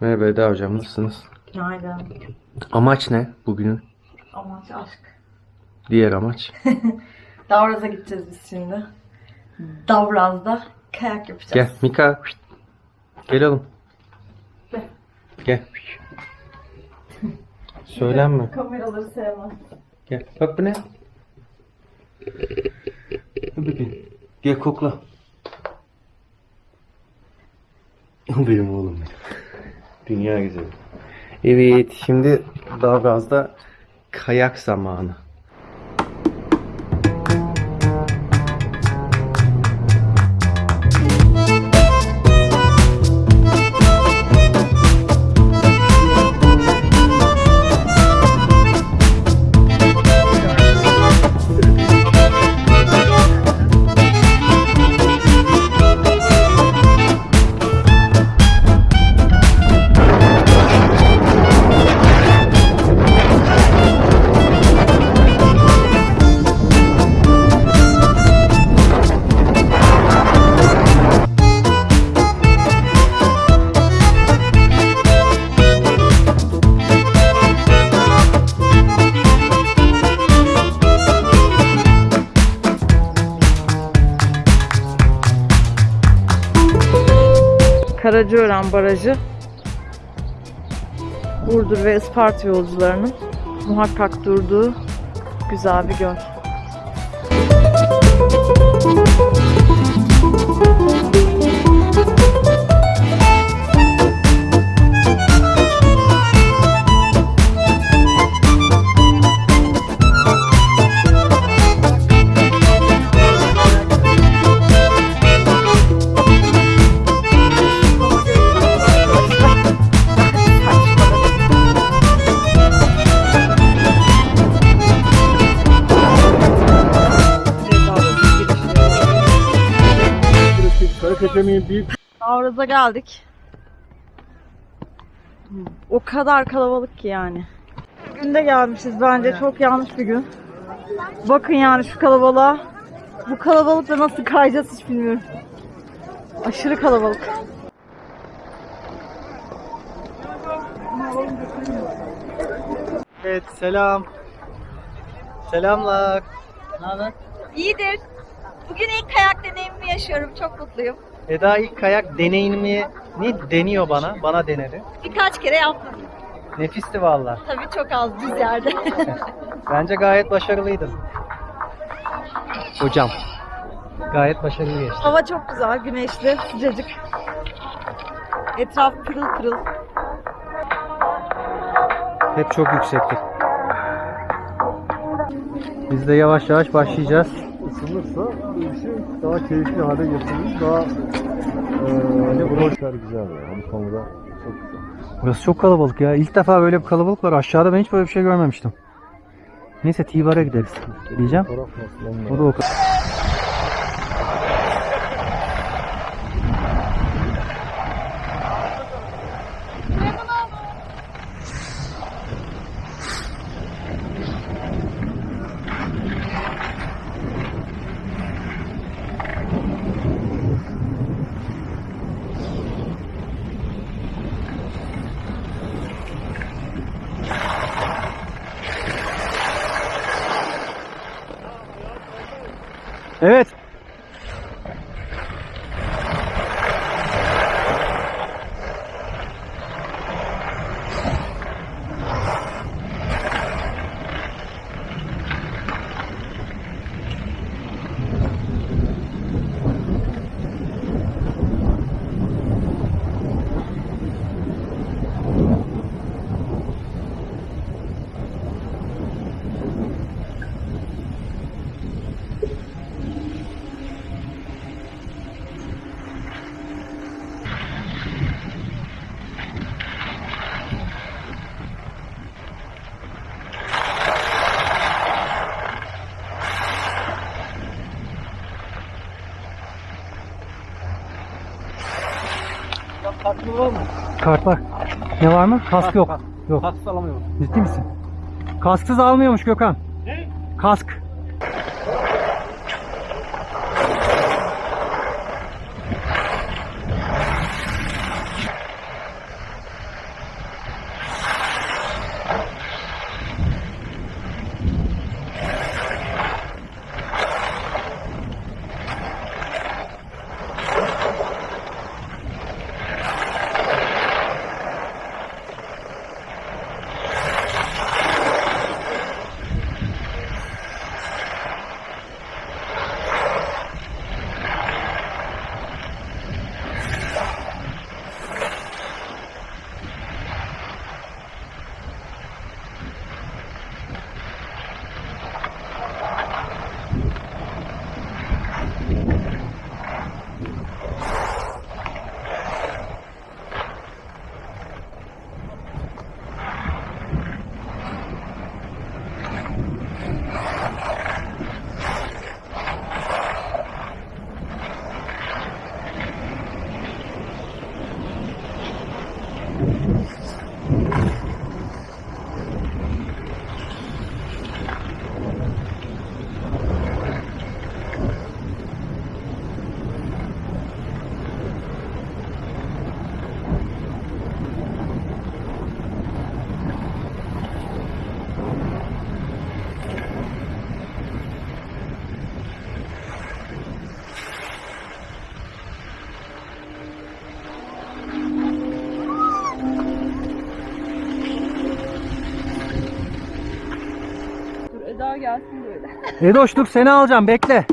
Merhaba Eda hocam nasılsınız? Günaydın. Amaç ne bugünün? Amaç aşk. Diğer amaç. Davraz'a gideceğiz biz şimdi. Davraz'da kayak yapacağız. Gel Mika. Gel oğlum. Gel. Gel. Söylenme. Kameraları sevmem. Gel. Bak bu ne? Bakayım. Gel kokla. Benim oğlum benim. Dünya güzeli. Evet şimdi Davraz'da kayak zamanı. Karacaören Barajı Burdur ve Isparta yolcularının muhakkak durduğu güzel bir göl. Avraz'a geldik. O kadar kalabalık ki yani. Günde gelmişiz bence çok yanlış bir gün. Bakın yani şu kalabalığa. Bu kalabalıkla nasıl kayacağız hiç bilmiyorum. Aşırı kalabalık. Evet selam. Selamlar. Ne haber? İyidir. Bugün ilk kayak deneyimimi yaşıyorum. Çok mutluyum. Eda ilk kayak deneyimini ne deniyor bana? Bana denedi. Birkaç kere yaptım. Nefisti valla. Tabii çok az düz yerde. Bence gayet başarılıydın. Hocam. Gayet başarılı geçti. Hava çok güzel, güneşli, sıcacık. Etraf pırıl pırıl. Hep çok yüksekti. Biz de yavaş yavaş başlayacağız. ısınırsa bu işi daha keyifli hale getirir. Daha eee bu işler güzel yani. Bu konuda çok güzel. Burası çok kalabalık ya. İlk defa böyle bir kalabalık var. Aşağıda ben hiç böyle bir şey görmemiştim. Neyse Tivar'a gideriz diyeceğim. O da o kadar. Evet. Kart var. Ne var mı? Kask yok. Yok. Kask alamıyorum. Ciddi misin? Kasksız almıyormuş Gökhan. Ne? Kask. Gelsin böyle. Edoşluk seni alacağım bekle.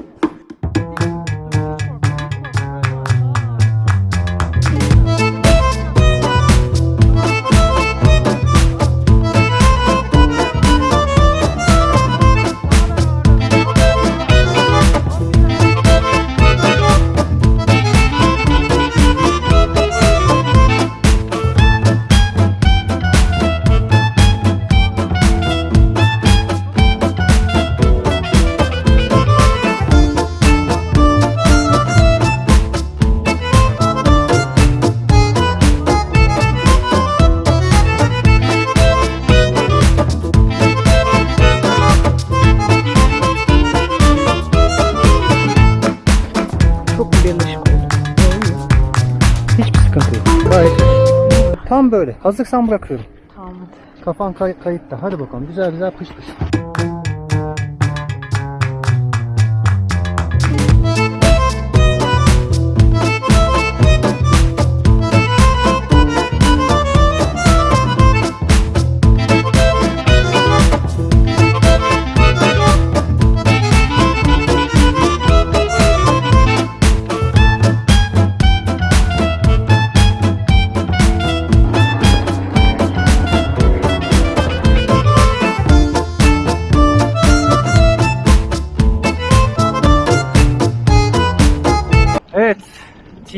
Böyle. Hazırsan bırakıyorum. Tamam hadi. Kafan kay- kayıtta. Hadi bakalım. Güzel güzel pış pış.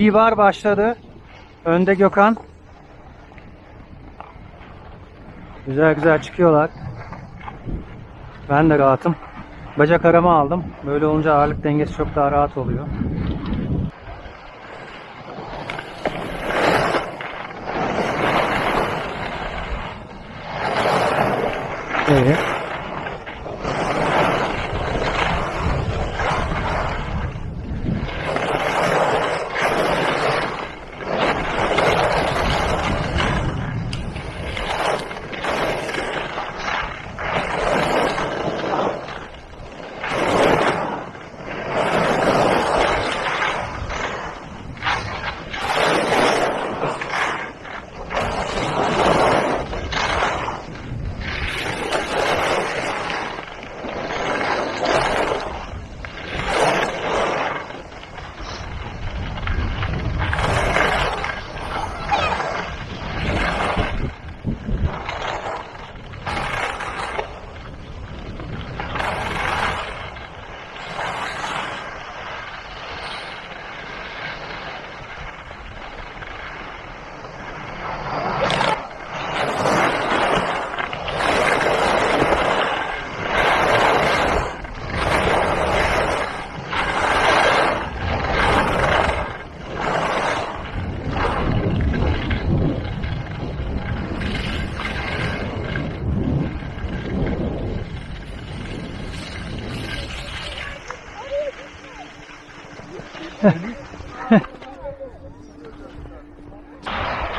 T-bar başladı. Önde Gökhan. Güzel güzel çıkıyorlar. Ben de rahatım. Bacak arama aldım. Böyle olunca ağırlık dengesi çok daha rahat oluyor. Evet.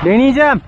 Deneyeceğim.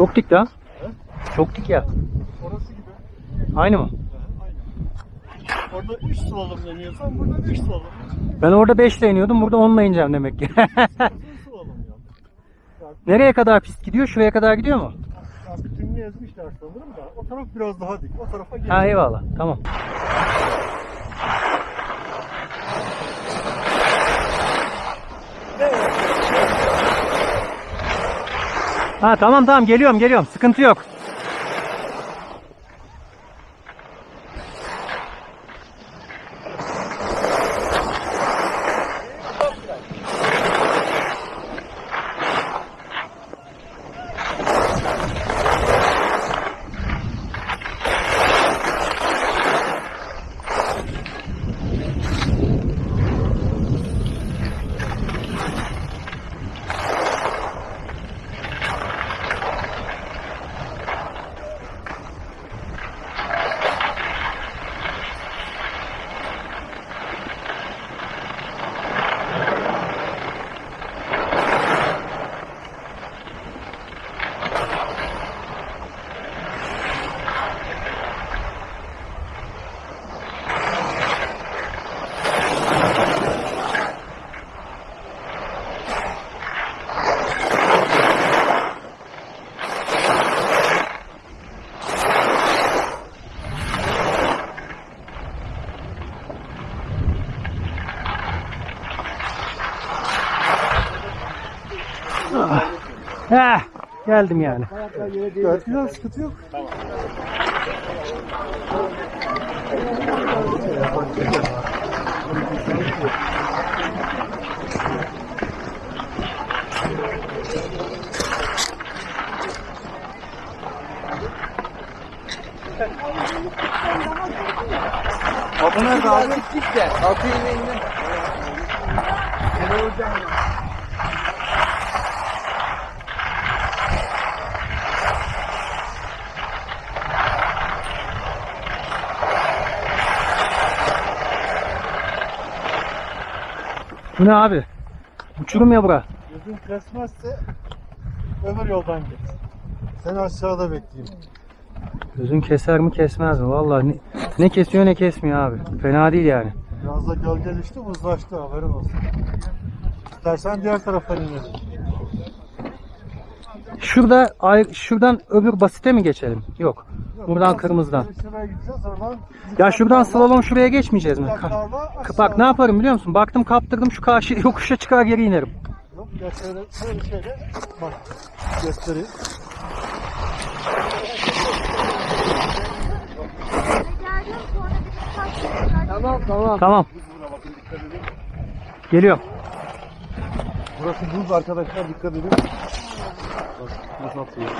Çok dik ya. Çok dik ya. Orası gibi. Aynı mı? Orada 3 slalom deniyorsan burada 5 slalom. Ben orada 5 ile iniyordum. Burada 10 ile ineceğim demek ki. Nereye kadar pist gidiyor? Şuraya kadar gidiyor mu? Artık ezmişler sanırım da o taraf biraz daha dik. O tarafa gel. Ha eyvallah. Tamam. Ha tamam tamam geliyorum geliyorum. Sıkıntı yok. Heh, geldim yani. Güzel sıkıntı yok. Altı nerede abi? Gittik de. Altı yine indi. Bu ne abi? Uçurum ya bura. Gözün kesmezse öbür yoldan git. Seni aşağıda bekleyeyim. Gözün keser mi kesmez mi? Vallahi ne, ne kesiyor ne kesmiyor abi. Fena değil yani. Biraz da gölgeleşti, uzlaştı haberin olsun. İstersen diğer tarafa inelim. Şurada ay- şuradan öbür basite mi geçelim? Yok. Buradan kırmızıdan. Şuraya gideceğiz oradan. Ya şuradan slalom şuraya geçmeyeceğiz mi? Bak ne yaparım biliyor musun? Baktım kaptırdım şu karşı yokuşa çıkar geri inerim. Yok, şöyle şöyle. Bak göstereyim. Tamam tamam. Tamam. Geliyorum. Burası buz arkadaşlar dikkat edin. Bak nasıl atıyor.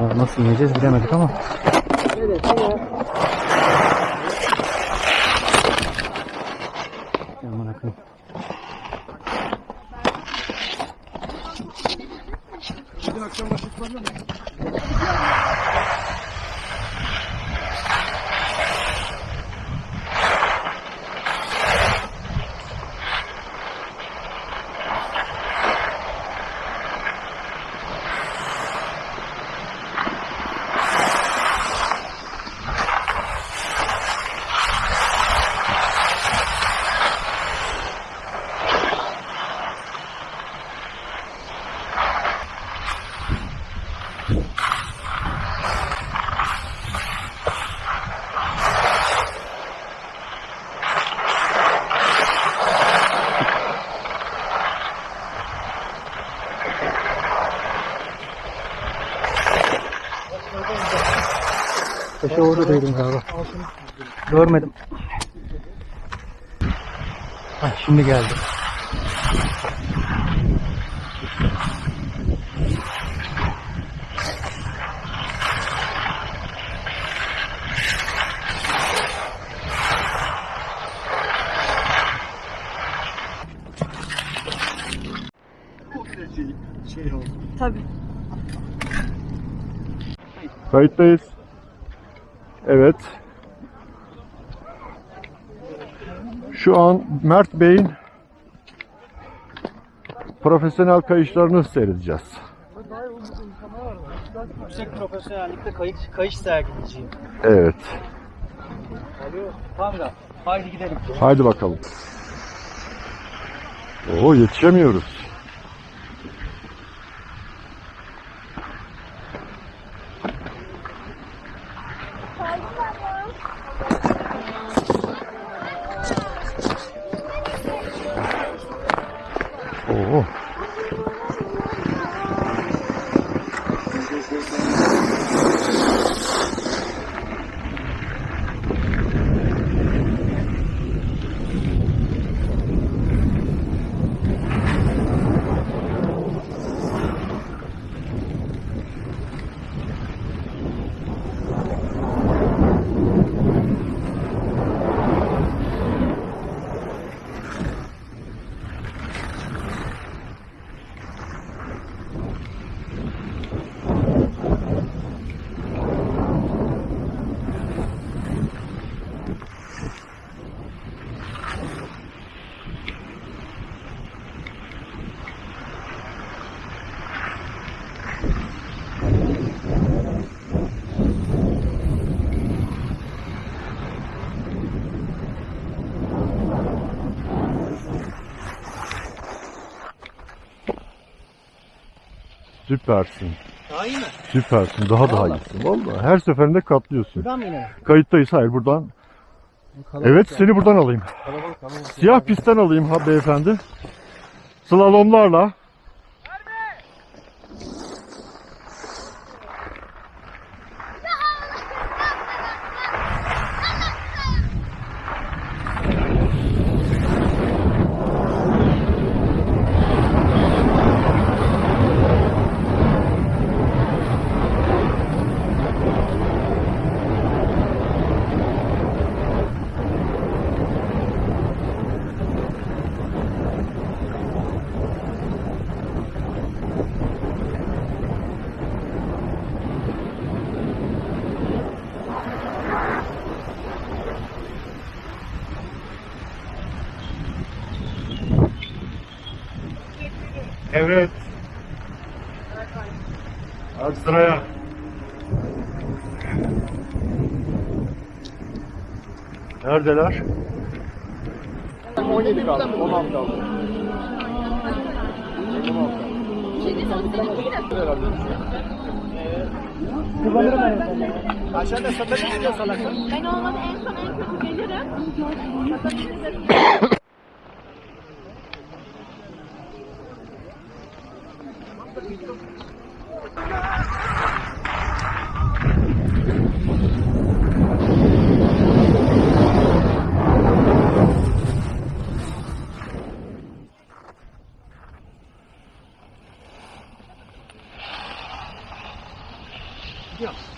Aa, nasıl ineceğiz bilemedik ama. Aman akım. Bugün akşam başlıklarına mı? Taşı orada değilim galiba. Görmedim. Hah, şimdi geldi. Şey, şey oldu. Tabii. Kayıttayız. Evet. Şu an Mert Bey'in profesyonel kayışlarını seyredeceğiz. yüksek profesyonellikte kayış, kayış sergileyeceğim. Evet. Tamam da haydi gidelim. Haydi bakalım. Oo yetişemiyoruz. Süpersin. Daha iyi mi? Süpersin. Daha daha Vallahi. iyisin. Vallahi her seferinde katlıyorsun. Buradan mı inelim? Kayıttayız. Hayır buradan. Evet seni buradan alayım. Siyah pistten alayım ha beyefendi. Slalomlarla. Evet. Hadi sıraya. Neredeler? 17 kaldı. 16 kaldı. Aşağıda satabilir miyim salaklar? Ben olmadı en son en kötü gelirim.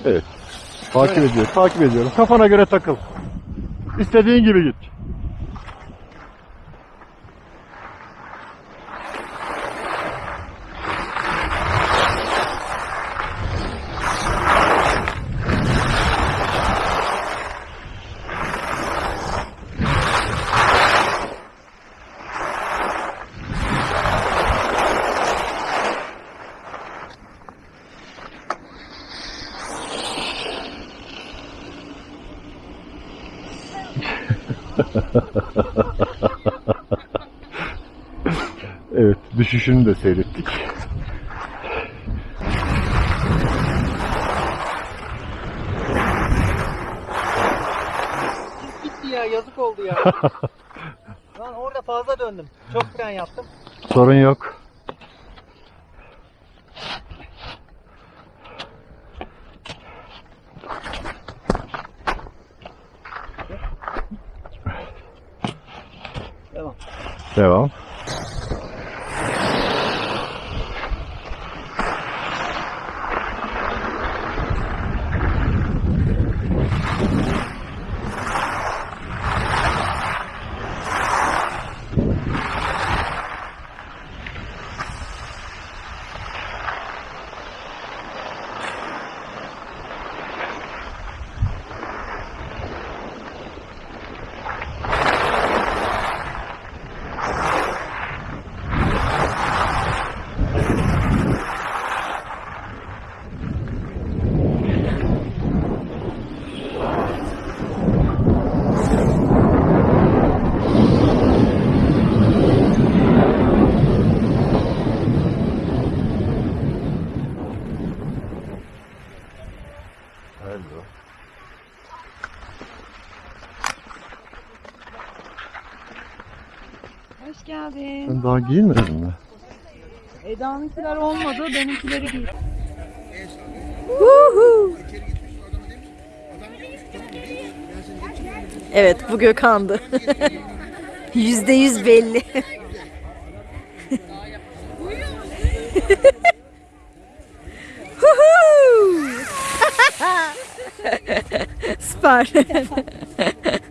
Evet. Takip ediyorum. Takip ediyorum. Kafana göre takıl. İstediğin gibi git. Evet. Düşüşünü de seyrettik. Gitti ya yazık oldu ya. Lan orada fazla döndüm. Çok fren yaptım. Sorun yok. Daha giyinmedim mi? Eda'nınkiler olmadı, benimkileri giy. Evet, bu Gökhan'dı. Yüzde yüz belli. Süper.